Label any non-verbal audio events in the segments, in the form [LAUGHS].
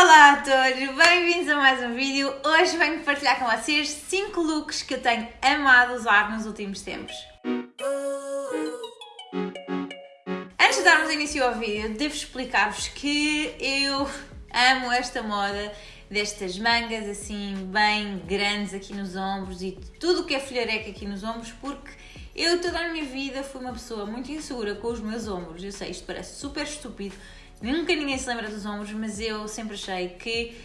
Olá a todos, bem-vindos a mais um vídeo. Hoje venho partilhar com vocês 5 looks que eu tenho amado usar nos últimos tempos. Antes de darmos início ao vídeo, devo explicar-vos que eu amo esta moda destas mangas assim bem grandes aqui nos ombros e tudo o que é folhareca aqui nos ombros porque eu toda a minha vida fui uma pessoa muito insegura com os meus ombros. Eu sei, isto parece super estúpido, Nunca ninguém se lembra dos ombros, mas eu sempre achei que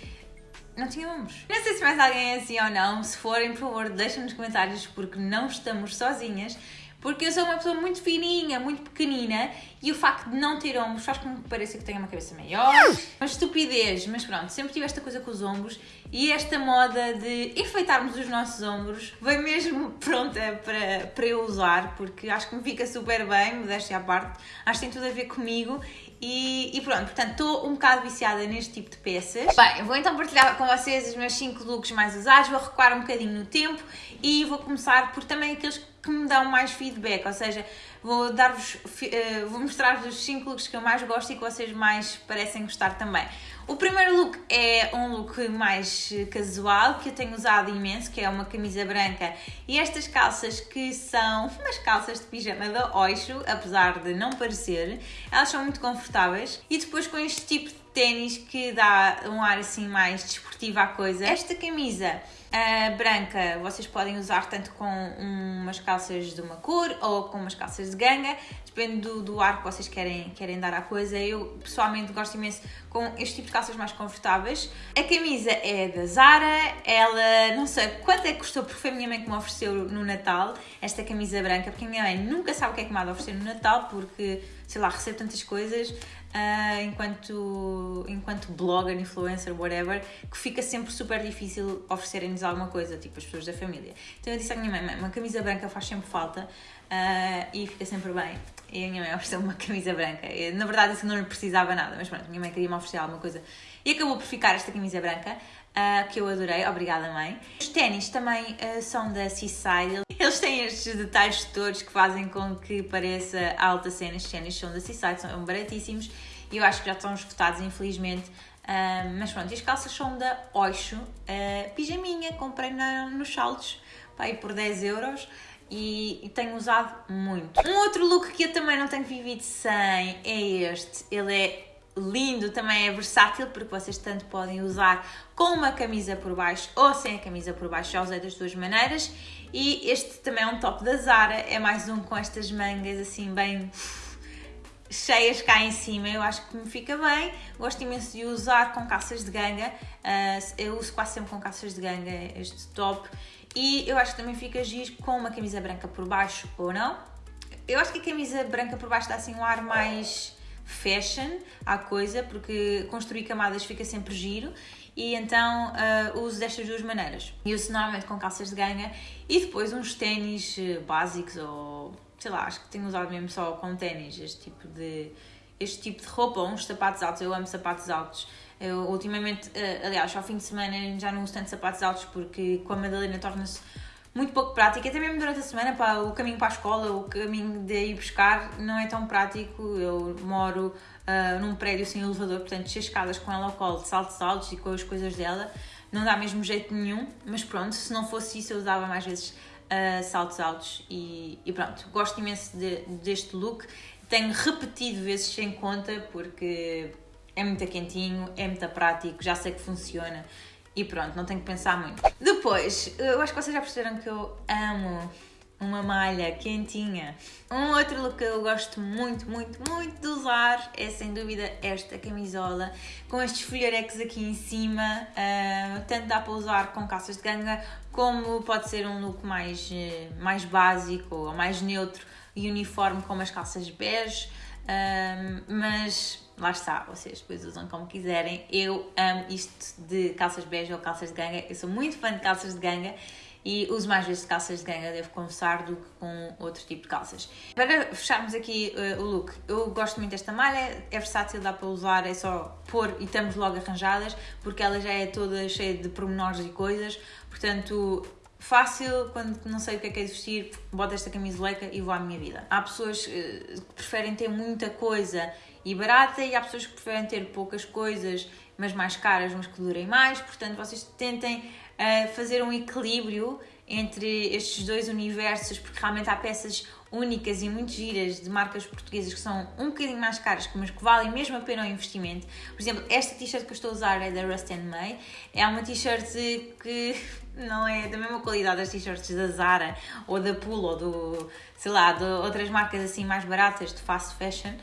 não tinha ombros. Não sei se mais alguém é assim ou não. Se forem, por favor, deixem nos comentários porque não estamos sozinhas. Porque eu sou uma pessoa muito fininha, muito pequenina e o facto de não ter ombros faz com que pareça que tenho uma cabeça maior. Uma estupidez, mas pronto, sempre tive esta coisa com os ombros e esta moda de enfeitarmos os nossos ombros veio mesmo [LAUGHS] pronta para, para eu usar porque acho que me fica super bem, modéstia à parte, acho que tem tudo a ver comigo e, e, pronto, portanto, estou um bocado viciada neste tipo de peças. Bem, vou então partilhar com vocês os meus 5 looks mais usados, vou recuar um bocadinho no tempo e vou começar por também aqueles que me dão mais feedback, ou seja, vou dar-vos, uh, vou mostrar-vos os 5 looks que eu mais gosto e que vocês mais parecem gostar também. O primeiro look é um look mais casual, que eu tenho usado imenso, que é uma camisa branca e estas calças que são umas calças de pijama da Oixo, apesar de não parecer, elas são muito confortáveis e depois com este tipo de ténis que dá um ar assim mais desportivo à coisa. Esta camisa uh, branca vocês podem usar tanto com umas calças de uma cor ou com umas calças de ganga, depende do, do ar que vocês querem, querem dar à coisa. Eu pessoalmente gosto imenso com este tipo de calças mais confortáveis. A camisa é da Zara, ela não sei quanto é que custou, porque foi a minha mãe que me ofereceu no Natal esta camisa branca, porque a minha mãe nunca sabe o que é que me há de oferecer no Natal, porque sei lá, recebo tantas coisas uh, enquanto, enquanto blogger, influencer, whatever, que fica sempre super difícil oferecerem-nos alguma coisa, tipo as pessoas da família. Então eu disse à minha mãe, uma camisa branca faz sempre falta uh, e fica sempre bem. E a minha mãe [LAUGHS] ofereceu uma camisa branca. Eu, na verdade, isso não lhe precisava nada, mas pronto, minha mãe queria me oferecer alguma coisa e acabou por ficar esta camisa branca. Uh, que eu adorei, obrigada mãe. Os ténis também uh, são da Seaside, eles têm estes detalhes todos que fazem com que pareça alta cena. Estes ténis são da Seaside, são baratíssimos e eu acho que já estão esgotados, infelizmente. Uh, mas pronto, as calças são da Oixo, pijaminha, comprei na, nos saltos, pá, aí por 10 euros. E, e, tenho usado muito. Um outro look que eu também não tenho vivido sem é este. Ele é lindo, também é versátil porque vocês tanto podem usar com uma camisa por baixo ou sem a camisa por baixo, já usei das duas maneiras e este também é um top da Zara, é mais um com estas mangas assim bem cheias cá em cima, eu acho que me fica bem, gosto imenso de usar com calças de ganga, uh, eu uso quase sempre com calças de ganga este top e eu acho que também fica giro com uma camisa branca por baixo ou não. Eu acho que a camisa branca por baixo dá assim um ar mais fashion à coisa, porque construir camadas fica sempre giro e então uh, uso destas duas maneiras. E uso normalmente com calças de ganga e depois uns ténis uh, básicos ou sei lá, acho que tenho usado mesmo só com ténis este tipo de este tipo de roupa ou uns sapatos altos, eu amo sapatos altos. Eu ultimamente, uh, aliás, ao fim de semana já não uso tanto sapatos altos porque com a Madalena torna-se muito pouco prático, até mesmo durante a semana, pá, o caminho para a escola, o caminho de ir buscar não é tão prático. Eu moro uh, num prédio sem elevador, portanto, descer escadas com ela ao colo, de saltos altos e com as coisas dela, não dá mesmo jeito nenhum, mas pronto, se não fosse isso, eu usava mais vezes uh, saltos altos e, e, pronto, gosto imenso de, deste look. Tenho repetido vezes sem conta porque é muito quentinho, é muito prático, já sei que funciona e pronto, não tenho que pensar muito. Depois, eu acho que vocês já perceberam que eu amo uma malha quentinha. Um outro look que eu gosto muito, muito, muito de usar é sem dúvida esta camisola com estes folharecos aqui em cima. Uh, tanto dá para usar com calças de ganga como pode ser um look mais, uh, mais básico ou mais neutro e uniforme com umas calças bege. Uh, mas lá está, vocês depois usam como quiserem. Eu amo isto de calças bege ou calças de ganga. Eu sou muito fã de calças de ganga e uso mais vezes calças de ganga, devo confessar, do que com outro tipo de calças. Para fecharmos aqui uh, o look, eu gosto muito desta malha, é versátil, dá para usar, é só pôr e estamos logo arranjadas, porque ela já é toda cheia de pormenores e coisas, portanto fácil, quando não sei o que é que é de vestir, boto esta camisoleca e vou à minha vida. Há pessoas uh, que preferem ter muita coisa e barata e há pessoas que preferem ter poucas coisas, mas mais caras, mas que durem mais. Portanto, vocês tentem uh, fazer um equilíbrio entre estes dois universos, porque realmente há peças únicas e muito giras de marcas portuguesas que são um bocadinho mais caras, mas que valem mesmo a pena o investimento. Por exemplo, esta t-shirt que eu estou a usar é da Rust May, é uma t-shirt que [LAUGHS] não é da mesma qualidade das t-shirts da Zara ou da Pool ou do, sei lá, de outras marcas assim mais baratas de fast fashion.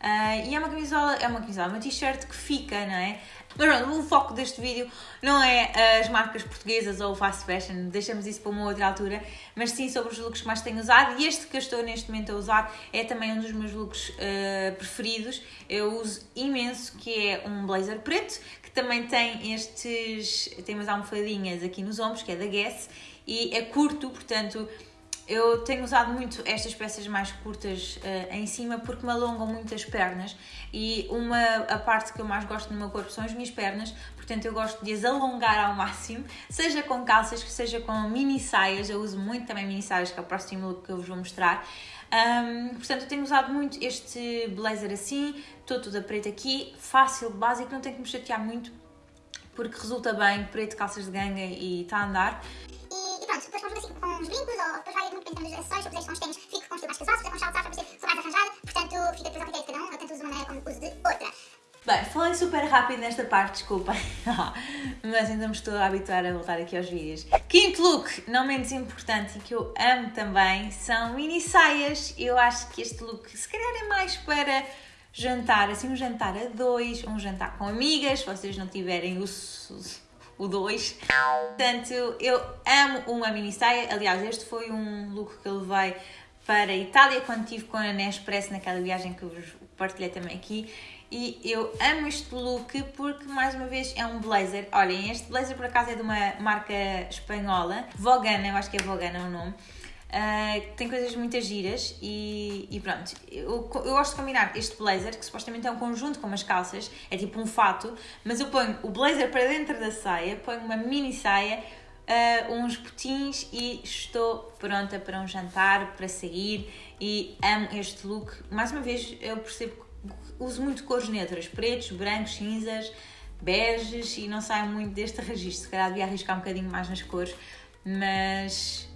Uh, e é uma camisola, é uma camisola, uma t-shirt que fica, não é? Mas pronto, o foco deste vídeo não é as marcas portuguesas ou o fast fashion, deixamos isso para uma outra altura, mas sim sobre os looks que mais tenho usado e este que eu estou neste momento a usar é também um dos meus looks uh, preferidos. Eu uso imenso, que é um blazer preto, que também tem estes, tem umas almofadinhas aqui nos ombros, que é da Guess, e é curto, portanto eu tenho usado muito estas peças mais curtas uh, em cima porque me alongam muito as pernas e uma a parte que eu mais gosto no meu corpo são as minhas pernas, portanto eu gosto de as alongar ao máximo, seja com calças, seja com mini saias, eu uso muito também mini saias, que é o próximo look que eu vos vou mostrar. Um, portanto, eu tenho usado muito este blazer assim, todo tudo a preto aqui, fácil, básico, não tenho que me chatear muito porque resulta bem, preto, calças de ganga e está a andar pronto, depois conjuga assim com uns brincos ou acessórios, se eu puser com os ténis, fico com um estilo mais se puser com saltos, para parecer, sou mais arranjada, portanto fica depois ao critério de cada um, eu tanto uso de uma maneira como uso de outra. Bem, falei super rápido nesta parte, desculpa, [LAUGHS] mas ainda me estou a habituar a voltar aqui aos vídeos. Quinto look, não menos importante e que eu amo também, são mini saias. Eu acho que este look se calhar é mais para jantar, assim um jantar a dois, um jantar com amigas, se vocês não tiverem o o 2. Portanto, eu amo uma mini saia. Aliás, este foi um look que eu levei para a Itália quando estive com a Nespresso naquela viagem que eu vos partilhei também aqui. E eu amo este look porque, mais uma vez, é um blazer. Olhem, este blazer por acaso é de uma marca espanhola, Vogana, eu acho que é Vogana o nome. Uh, tem coisas muito giras e, e pronto. Eu, eu, gosto de combinar este blazer, que supostamente é um conjunto com umas calças, é tipo um fato, mas eu ponho o blazer para dentro da saia, ponho uma mini saia, uh, uns botins e estou pronta para um jantar, para sair e amo este look. Mais uma vez, eu percebo que uso muito cores neutras, pretos, brancos, cinzas, beges e não saio muito deste registro. Se calhar devia arriscar um bocadinho mais nas cores, mas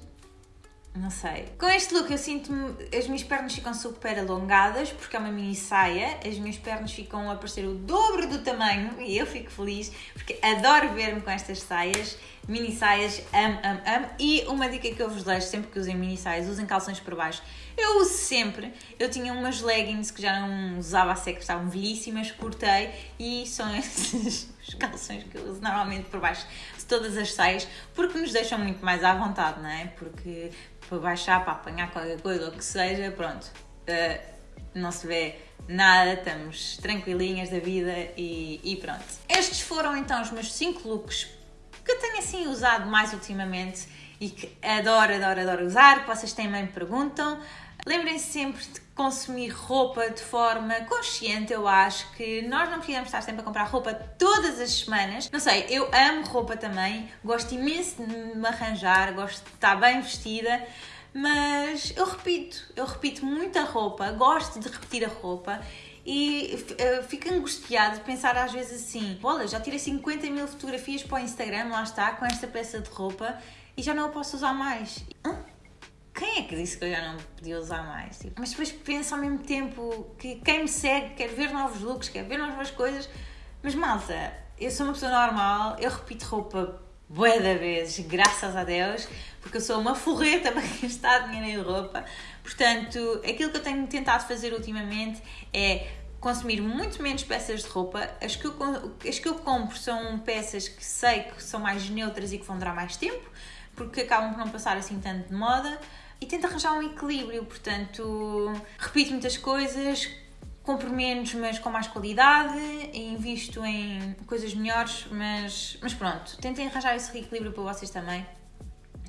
não sei. Com este look eu sinto-me. As minhas pernas ficam super alongadas porque é uma mini saia. As minhas pernas ficam a parecer o dobro do tamanho e eu fico feliz porque adoro ver-me com estas saias. Mini saias, amo, amo, amo. E uma dica que eu vos deixo sempre que usem mini saias, usem calções por baixo. Eu uso sempre. Eu tinha umas leggings que já não usava a seca, estavam velhíssimas, cortei e são [LAUGHS] esses os calções que eu uso normalmente por baixo de todas as saias porque nos deixam muito mais à vontade, não é? Porque para baixar, para apanhar qualquer coisa ou que seja, pronto, uh, não se vê nada, estamos tranquilinhas da vida e, e pronto. Estes foram então os meus 5 looks que tenho assim usado mais ultimamente e que adoro, adoro, adoro usar, que vocês também me perguntam. Lembrem-se sempre de consumir roupa de forma consciente, eu acho que nós não precisamos estar sempre a comprar roupa todas as semanas. Não sei, eu amo roupa também, gosto imenso de me arranjar, gosto de estar bem vestida, mas eu repito, eu repito muita roupa, gosto de repetir a roupa e uh, fico angustiado de pensar às vezes assim: olha, já tirei 50 mil fotografias para o Instagram, lá está, com esta peça de roupa e já não a posso usar mais. Hã? Quem é que disse que eu já não podia usar mais? Tipo, mas depois penso ao mesmo tempo que quem me segue quer ver novos looks, quer ver novas coisas, mas malta, eu sou uma pessoa normal, eu repito roupa bué da vezes, graças a Deus, porque eu sou uma forreta [LAUGHS] para gastar dinheiro em roupa. Portanto, aquilo que eu tenho tentado fazer ultimamente é consumir muito menos peças de roupa. As que, eu, as que eu compro são peças que sei que são mais neutras e que vão durar mais tempo, porque acabam por não passar assim tanto de moda e tento arranjar um equilíbrio, portanto, repito muitas coisas, compro menos, mas com mais qualidade, invisto em coisas melhores, mas, mas pronto, tentem arranjar esse equilíbrio para vocês também.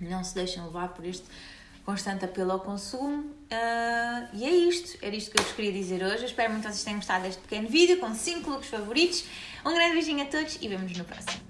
Não se deixem levar por este constante apelo ao consumo. Uh, e é isto, era isto que eu vos queria dizer hoje. Espero muito que vocês tenham gostado deste pequeno vídeo com 5 looks favoritos. Um grande beijinho a todos e vemos no próximo.